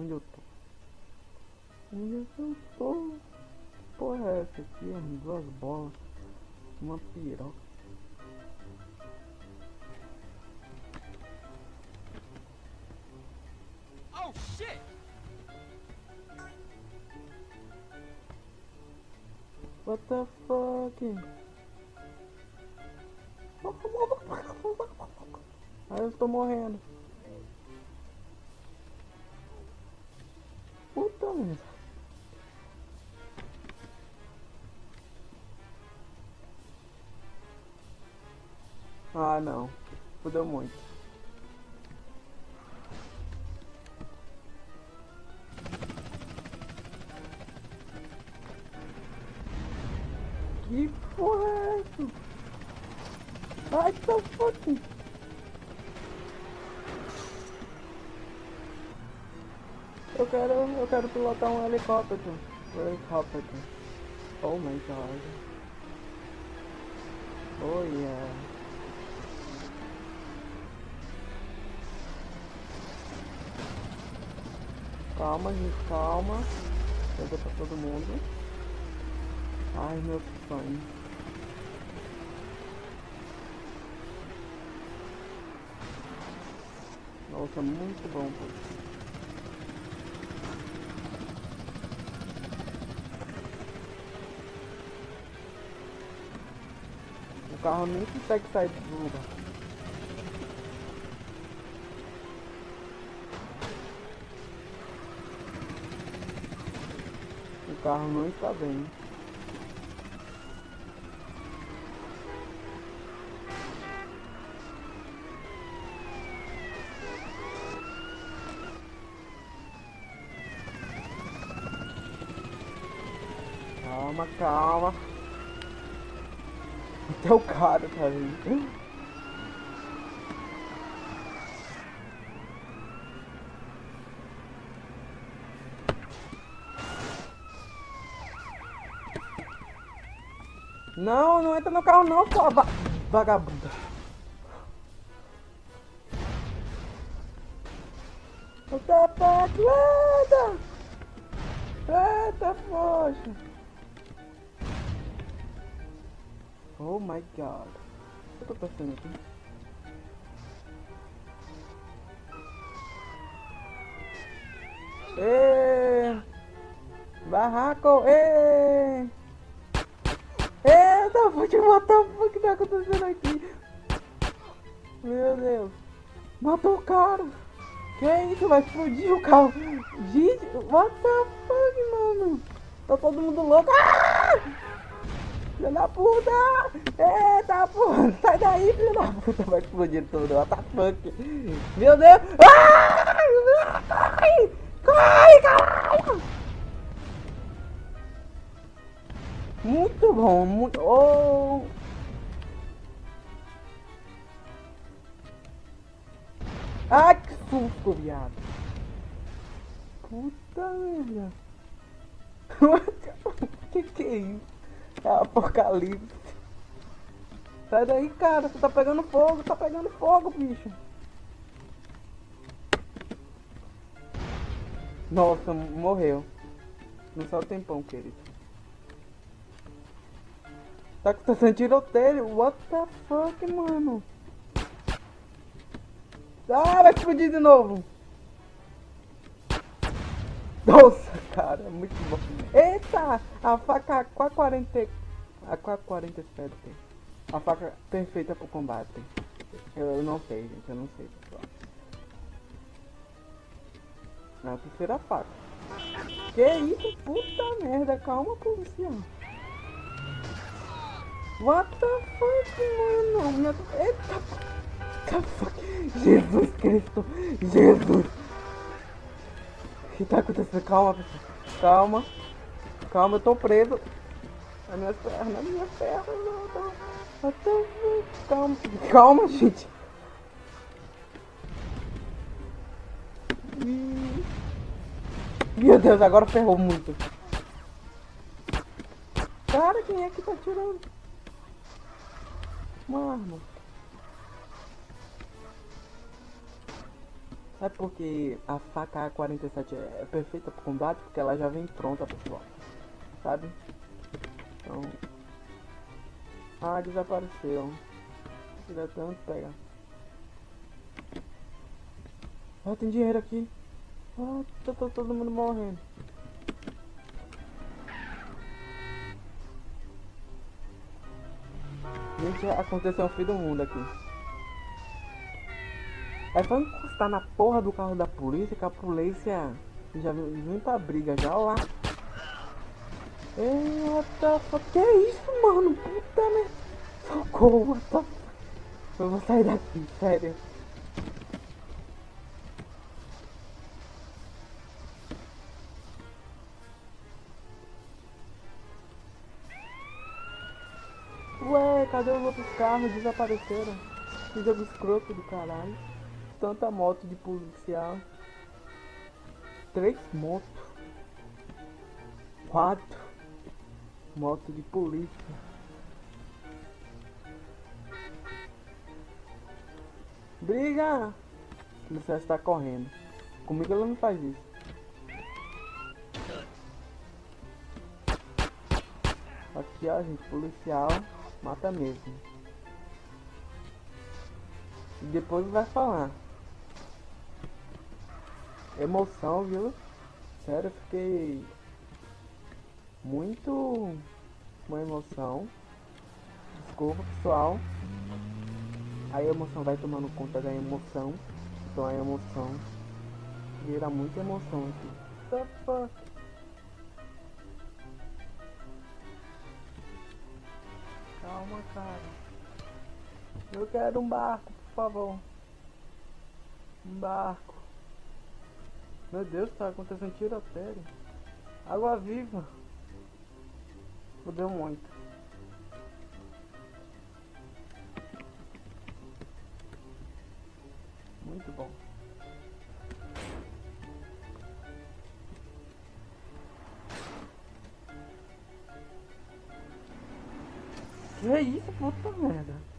Onde eu tô? Onde eu tô? Porra é essa aqui, mano? Duas bolas. Uma piroca. Oh shit! What the fuck? Aí eu estou morrendo. Merda. Ah não. Fudeu muito. Que porra é essa? Ai, tá. Eu quero, eu quero pilotar um helicóptero. Helicóptero. Oh my god. Oh yeah. Calma, gente, calma. Pega pra todo mundo. Ai, meu sonho. Nossa, muito bom, pô. Carro nem consegue sair do lugar. O carro não está bem. Calma, calma. Até o cara tá aí. Não, não entra no carro não, sua va vagabunda. O tapete, eita! Eita, poxa! Oh my god. Eu tô pensando aqui? Ê! Barraco! Ê! Eita, pode matar o que tá acontecendo aqui? Meu Deus! Matou o cara! Que isso? Vai explodir o carro! Gente, what the fuck, mano? Tá todo mundo louco! Ah! Filha da puta! Eita porra! Sai daí, filha da puta! Vai explodir tudo! What the fuck! Meu Deus! Ah! Corre! Corre, caralho! Muito bom, muito. Oh! Ai, que susto, viado! Puta merda! que que é isso? É apocalipse. Sai daí, cara. Você tá pegando fogo, tá pegando fogo, bicho. Nossa, morreu. Não só o tempão, querido. Tá com sendo tiroteio. What the fuck, mano? Ah, vai explodir de novo. Nossa, cara, muito bom. Eita, a faca K40... A K40 espero ter. A faca perfeita pro combate. Eu, eu não sei, gente, eu não sei, pessoal. É a terceira faca. Que isso, puta merda, calma, policial. What the fuck, mano? Minha... Eita? Jesus Cristo, Jesus. Que tá acontecendo? Calma. Calma. Calma, eu tô preso. As minhas pernas, as minhas pernas. Não, tô... Calma. Calma, gente. Meu Deus, agora ferrou muito. Cara, quem é que tá tirando? Uma arma. Sabe por que a faca A47 é perfeita para combate? Porque ela já vem pronta, pessoal. Sabe? Então... Ah, desapareceu. Queria tanto pegar. Ah, tem dinheiro aqui. Ah, tá, tá todo mundo morrendo. Gente, aconteceu um fim do mundo aqui. É só encostar na porra do carro da polícia que a polícia já vem pra briga já, ó lá. Eita, que é isso, mano? Puta merda. Socorro, what Eu vou sair daqui, sério. Ué, cadê os outros carros? Desapareceram. Que jogo escroto do caralho. Tanta moto de policial. Três motos. Quatro. Moto de polícia. Briga! Policial está correndo. Comigo ela não faz isso. Aqui ó gente, policial mata mesmo. E depois vai falar. Emoção, viu? Sério, fiquei muito uma emoção. Desculpa pessoal. A emoção vai tomando conta da emoção. Então a emoção vira muita emoção aqui. The fuck? Calma, cara. Eu quero um barco, por favor. Um barco. Meu Deus, tá acontecendo tiroteio. Água viva. Fudeu muito. Muito bom. Que isso, puta merda.